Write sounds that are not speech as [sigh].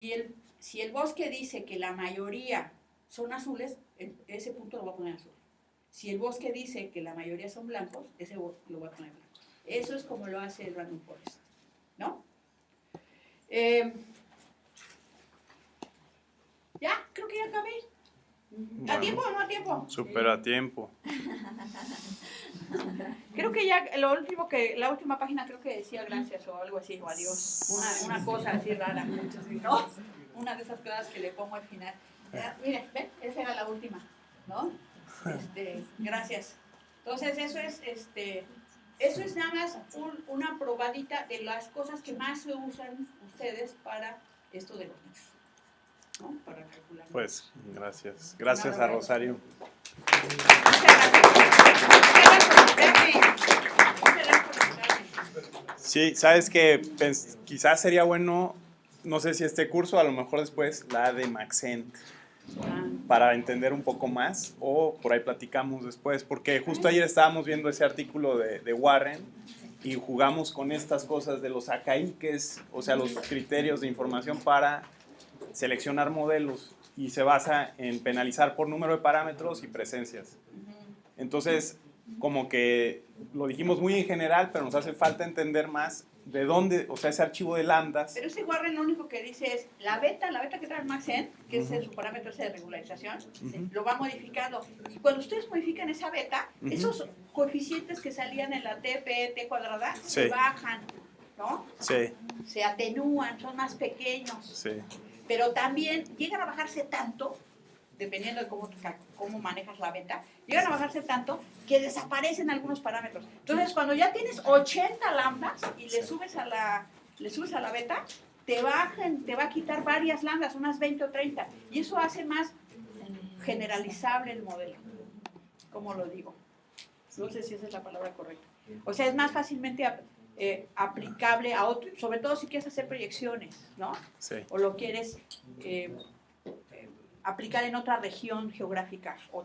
Y el, si el bosque dice que la mayoría son azules, ese punto lo voy a poner azul. Si el bosque dice que la mayoría son blancos, ese lo voy a poner blanco. Eso es como lo hace el Random Forest, ¿no? Eh, ya, creo que ya acabé. ¿A tiempo o no a tiempo? Súper a tiempo. [laughs] Creo que ya lo último que, la última página creo que decía gracias o algo así, o adiós. Una, una cosa así rara, ¿no? Una de esas cosas que le pongo al final. Ya, Mire, ven, esa era la última, ¿no? Este, gracias. Entonces eso es, este, eso es nada más un- una probadita de las cosas que más se usan ustedes para esto de los nichos, ¿no? Para calcular. Pues, gracias. Gracias a Rosario. Muchas gracias. Muchas gracias por verme. Muchas gracias por invitarme. Sí, sabes que quizás sería bueno, no sé si este curso, a lo mejor después, la de Maxent, Ah, para entender un poco más, o por ahí platicamos después, porque justo ayer estábamos viendo ese artículo de, de Warren y jugamos con estas cosas de los acaiques, o sea, los criterios de información para seleccionar modelos y se basa en penalizar por número de parámetros y presencias. Entonces, como que lo dijimos muy en general, pero nos hace falta entender más de dónde, o sea, ese archivo de lambdas. Pero ese Warren lo único que dice es la beta, la beta que trae Maxen, que es el- su parámetro ese de regularización, lo va modificando. Y cuando ustedes modifican esa beta, esos coeficientes que salían en la TP, T cuadrada, Sí. se bajan, ¿no? Sí, Se atenúan, son más pequeños. sí, Pero también llegan a bajarse tanto, dependiendo de cómo, cómo manejas la beta, llegan a bajarse tanto que desaparecen algunos parámetros. Entonces, cuando ya tienes 80 lambdas y le subes a la, le subes a la beta, te, bajan, te va a quitar varias lambdas, unas 20 o 30. Y eso hace más generalizable el modelo. ¿Cómo lo digo? No sé si esa es la palabra correcta. O sea, es más fácilmente eh, aplicable a otro, sobre todo si quieres hacer proyecciones, ¿no? sí. o lo quieres eh, aplicar en otra región geográfica o